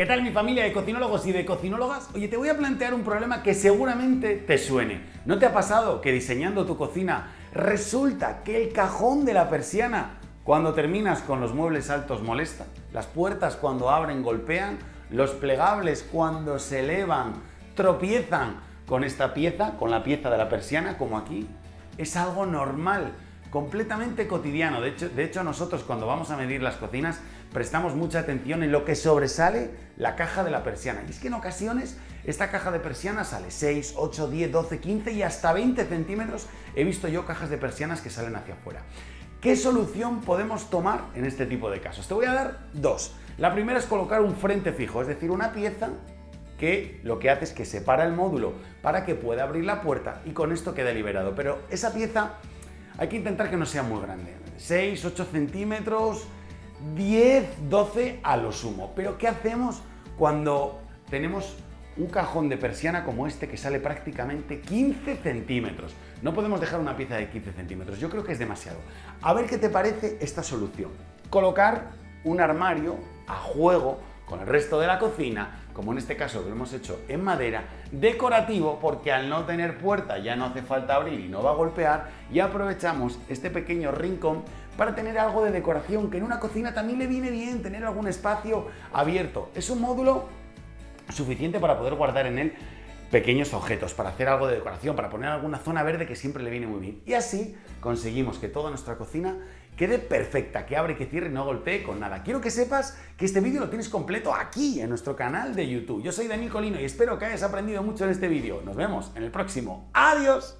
¿Qué tal mi familia de cocinólogos y de cocinólogas? Oye, te voy a plantear un problema que seguramente te suene. ¿No te ha pasado que diseñando tu cocina resulta que el cajón de la persiana cuando terminas con los muebles altos molesta? ¿Las puertas cuando abren golpean? ¿Los plegables cuando se elevan tropiezan con esta pieza, con la pieza de la persiana como aquí? Es algo normal completamente cotidiano. De hecho, de hecho, nosotros cuando vamos a medir las cocinas prestamos mucha atención en lo que sobresale la caja de la persiana. Y es que en ocasiones esta caja de persiana sale 6, 8, 10, 12, 15 y hasta 20 centímetros. He visto yo cajas de persianas que salen hacia afuera. ¿Qué solución podemos tomar en este tipo de casos? Te voy a dar dos. La primera es colocar un frente fijo, es decir, una pieza que lo que hace es que separa el módulo para que pueda abrir la puerta y con esto queda liberado. Pero esa pieza hay que intentar que no sea muy grande. 6, 8 centímetros, 10, 12 a lo sumo. Pero ¿qué hacemos cuando tenemos un cajón de persiana como este que sale prácticamente 15 centímetros? No podemos dejar una pieza de 15 centímetros, yo creo que es demasiado. A ver qué te parece esta solución. Colocar un armario a juego con el resto de la cocina, como en este caso lo hemos hecho en madera, decorativo porque al no tener puerta ya no hace falta abrir y no va a golpear y aprovechamos este pequeño rincón para tener algo de decoración que en una cocina también le viene bien tener algún espacio abierto. Es un módulo suficiente para poder guardar en él pequeños objetos, para hacer algo de decoración, para poner alguna zona verde que siempre le viene muy bien. Y así conseguimos que toda nuestra cocina quede perfecta, que abre, que cierre no golpee con nada. Quiero que sepas que este vídeo lo tienes completo aquí, en nuestro canal de YouTube. Yo soy Daniel Colino y espero que hayas aprendido mucho en este vídeo. Nos vemos en el próximo. ¡Adiós!